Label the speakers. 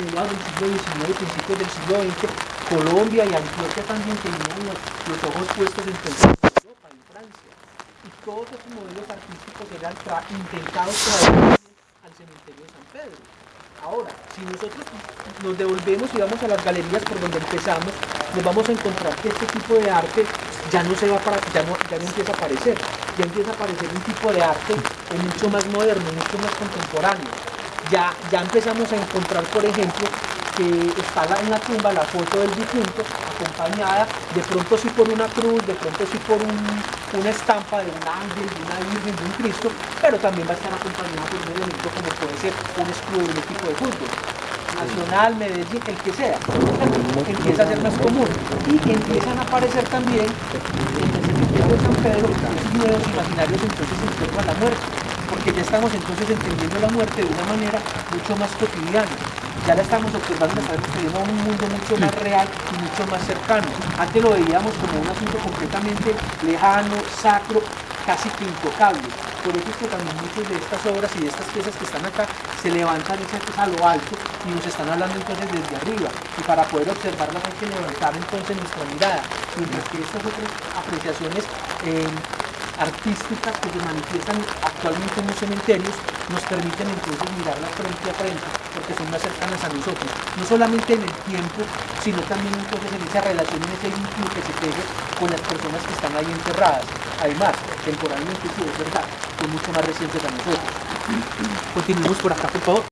Speaker 1: del siglo XIX, principios del siglo XX, Colombia y Antioquia también tenían los, ojos puestos en Europa, en Francia. Y todos estos modelos artísticos eran intentados traer al cementerio de San Pedro. Ahora, si nosotros nos devolvemos y vamos a las galerías por donde empezamos, nos vamos a encontrar que este tipo de arte ya no se va para, ya no, ya no empieza a aparecer, ya empieza a aparecer un tipo de arte mucho más moderno, mucho más contemporáneo. Ya, ya empezamos a encontrar, por ejemplo, que está en la tumba la foto del difunto, acompañada de pronto sí por una cruz, de pronto sí por una estampa de un ángel, de una virgen, de un Cristo, pero también va a estar acompañada por un elemento como puede ser un escudo de un equipo de fútbol. Nacional, Medellín, el que sea, empieza a ser más común. Y empiezan a aparecer también en el cementerio de San Pedro nuevos imaginarios entonces en torno a la muerte, porque ya estamos entonces entendiendo la muerte de una manera mucho más cotidiana ya la estamos observando, estamos viviendo un mundo mucho más real y mucho más cercano. Antes lo veíamos como un asunto completamente lejano, sacro, casi que intocable. Por eso es que también muchas de estas obras y de estas piezas que están acá se levantan a lo alto y nos están hablando entonces desde arriba. Y para poder observarlas hay que levantar entonces nuestra mirada. Mientras que estas otras apreciaciones eh, artísticas que se manifiestan actualmente en los cementerios nos permiten entonces mirarlas frente a frente porque son más cercanas a nosotros, no solamente en el tiempo, sino también entonces en esa relación, en ese vínculo que se teje con las personas que están ahí enterradas. Además, temporalmente sí es verdad, son mucho más recientes a nosotros. Continuemos por acá, por favor.